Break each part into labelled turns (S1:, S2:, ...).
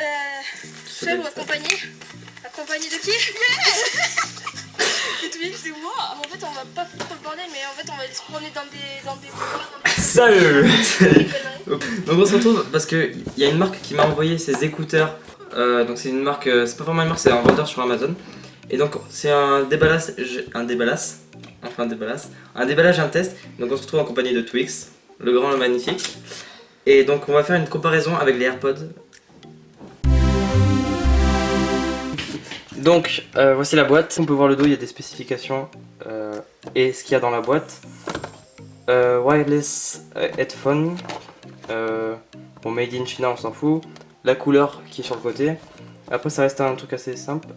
S1: Euh, seul ou accompagné Accompagné de qui? C'est toi, c'est moi En fait, on va pas foutre le bordel, mais en fait, on va se promener dans des... Dans des... Dans des...
S2: Salut Donc on se retrouve parce qu'il y a une marque qui m'a envoyé ses écouteurs. Euh, donc c'est une marque, euh, c'est pas vraiment une marque, c'est un vendeur sur Amazon. Et donc c'est un déballage, un déballage, enfin un déballage, un déballage, un test. Donc on se retrouve en compagnie de Twix, le grand, le magnifique. Et donc on va faire une comparaison avec les AirPods. Donc euh, voici la boîte, on peut voir le dos, il y a des spécifications euh, et ce qu'il y a dans la boîte. Euh, wireless headphone, bon made in China on s'en fout, la couleur qui est sur le côté. Après ça reste un truc assez simple.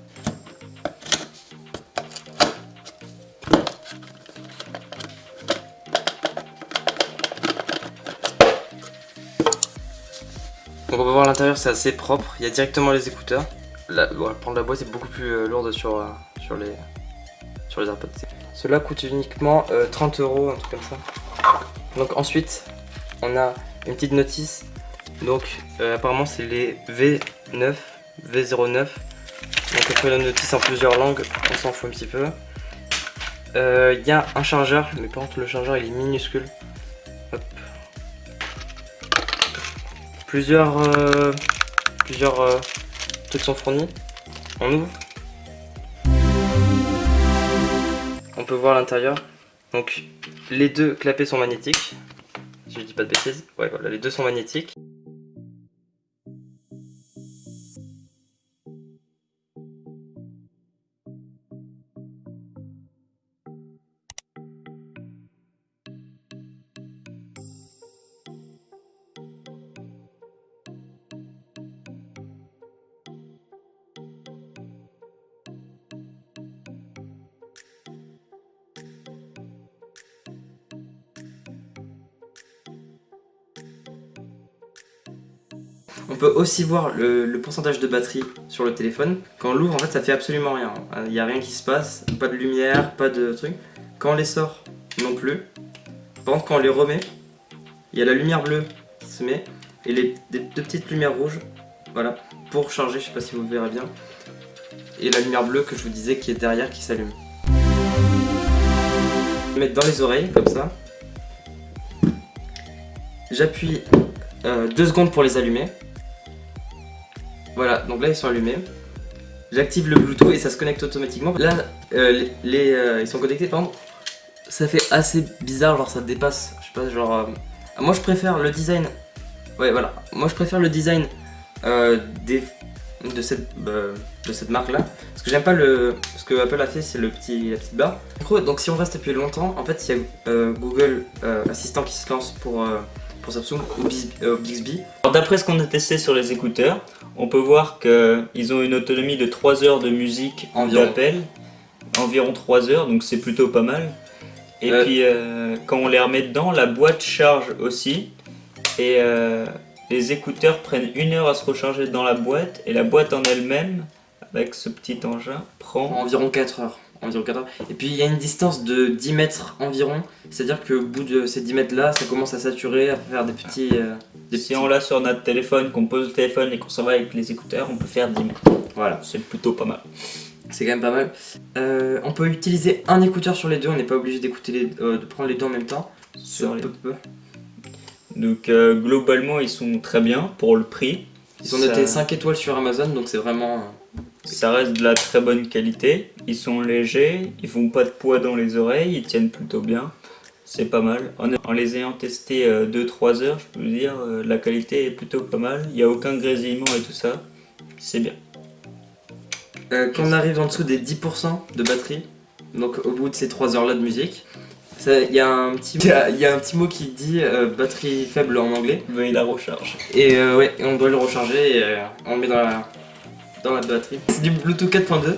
S2: Donc on peut voir l'intérieur c'est assez propre, il y a directement les écouteurs. La, prendre la boîte est beaucoup plus euh, lourde sur, euh, sur, les, sur les AirPods. Cela coûte uniquement 30 euh, euros, un truc comme ça. Donc ensuite, on a une petite notice. Donc apparemment c'est les V9, V09. Donc on peut la notice en plusieurs langues, on s'en fout un petit peu. Il y a un chargeur, mais par contre le chargeur il est minuscule. Plusieurs, plusieurs sont fournis. On ouvre. On peut voir l'intérieur. Donc les deux clapets sont magnétiques. Si je dis pas de bêtises. Ouais voilà, les deux sont magnétiques. On peut aussi voir le, pourcentage de batterie sur le téléphone. Quand on l'ouvre, en fait, ça fait absolument rien. Il n'y a rien qui se passe, pas de lumière, pas de truc. Quand on les sort, non plus. Par contre, quand on les remet, il y a la lumière bleue qui se met et les deux petites lumières rouges, voilà, pour charger, je sais pas si vous verrez bien. Et la lumière bleue que je vous disais qui est derrière qui s'allume. Mettre dans les oreilles, comme ça. J'appuie euh, deux secondes pour les allumer. Voilà, donc là ils sont allumés. J'active le Bluetooth et ça se connecte automatiquement. Là, euh, les, euh, ils sont connectés, par exemple. Ça fait assez bizarre, genre ça dépasse. Je sais pas, genre... Euh, moi je préfère le design... Ouais, voilà. Moi je préfère le design des, de cette, de cette marque là. Parce que j'aime pas le... Ce que Apple a fait, c'est le petit, la petite barre. Donc si on reste appuyé longtemps, en fait il y a Google Assistant qui se lance pour pour Samsung ou euh, Bixby.
S3: D'après ce qu'on a testé sur les écouteurs, on peut voir qu'ils ont une autonomie de 3 heures de musique d'appel, environ 3 heures, donc c'est plutôt pas mal. Et euh. puis euh, quand on les remet dedans, la boîte charge aussi, et les écouteurs prennent une heure à se recharger dans la boîte, et la boîte en elle-même, avec ce petit engin, prend
S2: environ 4 heures. Et puis il y a une distance de 10 mètres environ, c'est-à-dire que au bout de ces 10 mètres là, ça commence à saturer, à faire des petits... Euh,
S3: si on l'a sur notre téléphone, qu'on pose le téléphone et qu'on s'en va avec les écouteurs, on peut faire 10 mètres. Voilà, c'est plutôt pas mal.
S2: C'est quand même pas mal. Euh, on peut utiliser un écouteur sur les deux, on n'est pas obligé d'écouter euh, de prendre les deux en même temps. Sur les... peu.
S3: Donc globalement ils sont très bien pour le prix.
S2: Ils sont notés 5 étoiles sur Amazon donc c'est vraiment...
S3: Ça reste de la très bonne qualité, ils sont légers, ils font pas de poids dans les oreilles, ils tiennent plutôt bien. C'est pas mal. En, les ayant testés 2-3 euh, heures, je peux vous dire, euh, la qualité est plutôt pas mal. Il n'y a aucun grésillement et tout ça. C'est bien.
S2: Euh, quand on arrive en dessous des 10% de batterie, donc au bout de ces 3 heures là de musique, il y, a un petit, y a un petit mot qui dit batterie faible en anglais.
S3: Mais il la recharge.
S2: Et ouais, on doit le recharger et on le met dans la, dans la batterie. C'est du Bluetooth 4.2